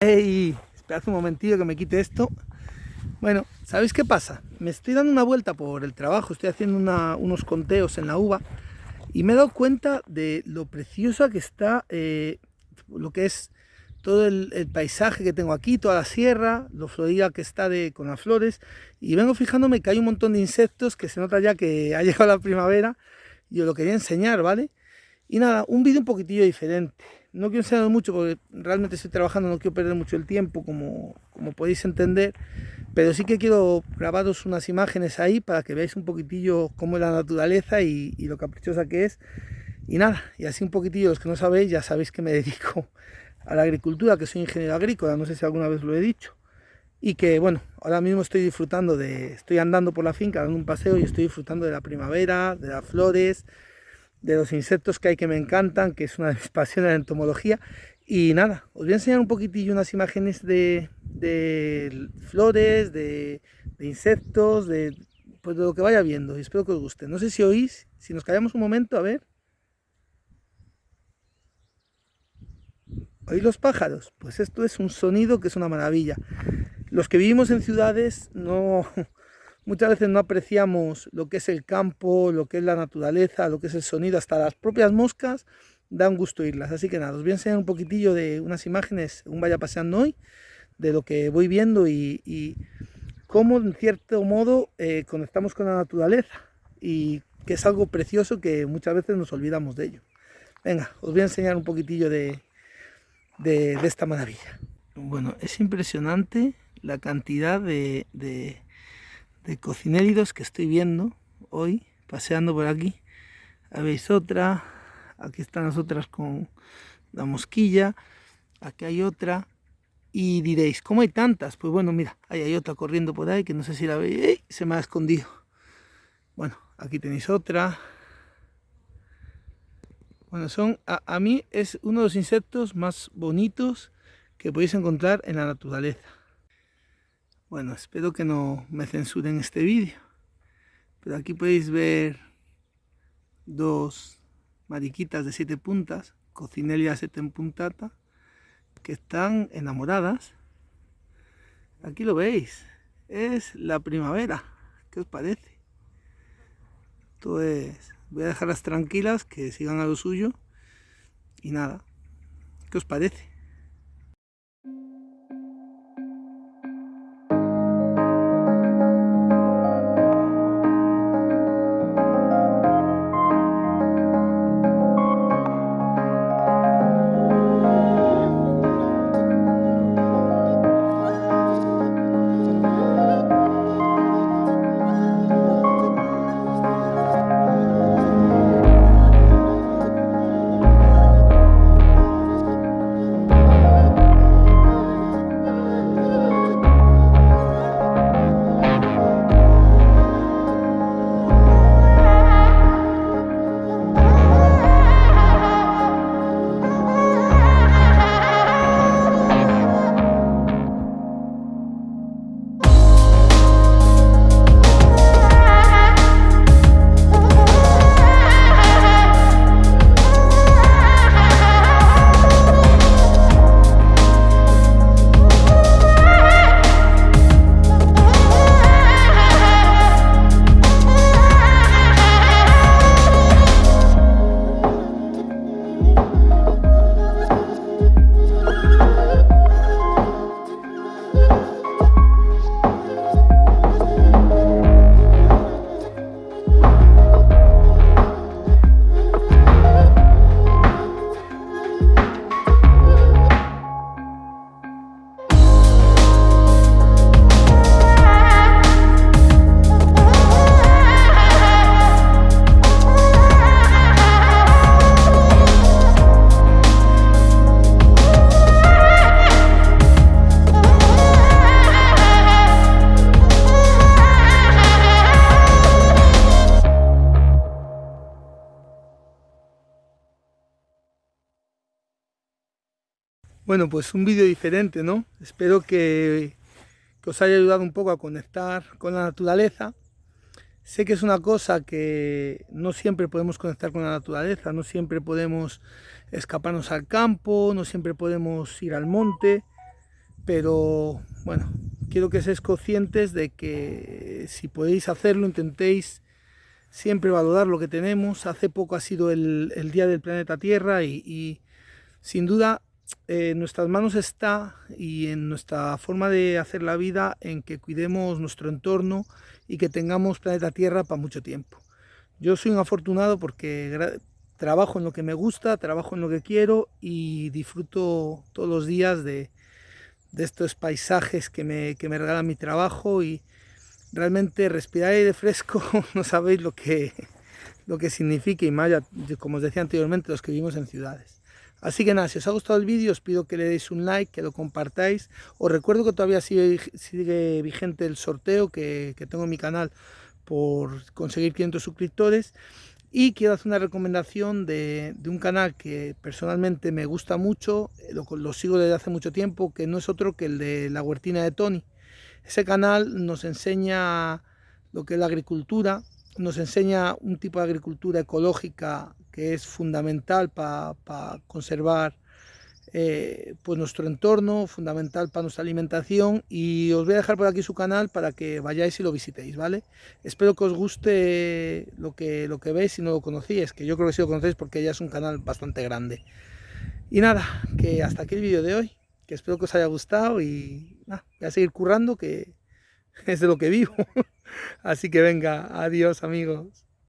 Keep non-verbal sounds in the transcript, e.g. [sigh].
Hey, esperad un momentillo que me quite esto. Bueno, ¿sabéis qué pasa? Me estoy dando una vuelta por el trabajo, estoy haciendo unos conteos en la uva y me he dado cuenta de lo preciosa que está eh, lo que es todo el, paisaje que tengo aquí, toda la sierra, lo florida que está de, con las flores y vengo fijándome que hay un montón de insectos que se nota ya que ha [laughs] llegado la primavera y os lo quería enseñar, ¿vale? Y nada, un vídeo un poquitillo diferente no quiero enseñar mucho porque realmente estoy trabajando, no quiero perder mucho el tiempo, como, como podéis entender, pero sí que quiero grabaros unas imágenes ahí para que veáis un poquitillo cómo es la naturaleza y, lo caprichosa que es. Y nada, y así un poquitillo, los que no sabéis, ya sabéis que me [laughs] dedico a la agricultura, que soy ingeniero agrícola, no sé si alguna vez lo he dicho. Y que bueno, ahora mismo estoy disfrutando de, estoy andando por la finca, dando un paseo y estoy disfrutando de la primavera, de las flores, de los insectos que hay que me encantan, que es una [laughs] de mis pasiones la entomología. Y nada, os voy a enseñar un poquitillo unas imágenes de, flores, de, insectos, de, pues de lo que vaya viendo y espero que os guste. No sé si oís, si nos callamos un momento, a ver. ¿Oís los pájaros? Pues esto es un sonido que es una maravilla. Los que vivimos en ciudades no, [laughs] Muchas veces no apreciamos lo que es el campo, lo que es la naturaleza, lo que es el sonido, hasta las propias moscas da un gusto irlas. Así que nada, os voy a enseñar un poquitillo de unas imágenes, un vaya paseando hoy, de lo que voy viendo y, cómo en cierto modo eh, conectamos con la naturaleza y que es algo precioso que muchas veces nos olvidamos de ello. Venga, os voy a enseñar un poquitillo de, de, esta maravilla. Bueno, es impresionante la cantidad de cocinéridos que estoy viendo hoy, paseando por aquí. Habéis otra, aquí están las otras con la mosquilla, aquí hay otra. Y diréis, ¿cómo hay tantas? Pues bueno, mira, ahí hay otra corriendo por ahí, que no sé si la veis, se me ha escondido. Bueno, aquí tenéis otra. Bueno, son, a, a mí es uno de los insectos más bonitos que podéis encontrar en la naturaleza. Bueno, espero que no me censuren este vídeo. Pero aquí podéis ver dos mariquitas de siete puntas, Cocinelia setempuntata, que están enamoradas. Aquí lo veis, es la primavera. ¿Qué os parece? Entonces, voy a dejarlas tranquilas, que sigan a lo suyo. Y nada, ¿qué os parece? Bueno, pues un vídeo diferente, ¿no? Espero que, os haya ayudado un poco a conectar con la naturaleza. Sé que es una cosa que no siempre podemos conectar con la naturaleza, no siempre podemos escaparnos al campo, no siempre podemos ir al monte, pero bueno, quiero que seáis conscientes de que si podéis hacerlo, intentéis siempre valorar lo que tenemos. Hace poco ha sido el, Día del Planeta Tierra y, sin duda en nuestras manos está y en nuestra forma de hacer la vida en que cuidemos nuestro entorno y que tengamos planeta Tierra para mucho tiempo. Yo soy un afortunado porque trabajo en lo que me gusta, trabajo en lo que quiero y disfruto todos los días de, estos paisajes que me, que me regala mi trabajo y, realmente respirar aire fresco [laughs] no sabéis lo que, lo que significa y más, como os decía anteriormente, los que vivimos en ciudades. Así que nada, si os ha gustado el vídeo os pido que le deis un like, que lo compartáis. Os recuerdo que todavía sigue, vigente el sorteo que, tengo en mi canal por conseguir 500 suscriptores. Y quiero hacer una recomendación de, un canal que personalmente me gusta mucho, lo, lo sigo desde hace mucho tiempo, que no es otro que el de La Huertina de Tony. Ese canal nos enseña lo que es la agricultura, nos enseña un tipo de agricultura ecológica que es fundamental para conservar eh, pues nuestro entorno, fundamental para nuestra alimentación y os voy a dejar por aquí su canal para que vayáis y lo visitéis, ¿vale? Espero que os guste lo que, lo que veis si no lo conocíais, que yo creo que sí lo conocéis porque ya es un canal bastante grande. Y nada, que hasta aquí el vídeo de hoy que espero que os haya gustado y voy a seguir currando que [laughs] es de lo que vivo. [laughs] Así que venga, adiós amigos.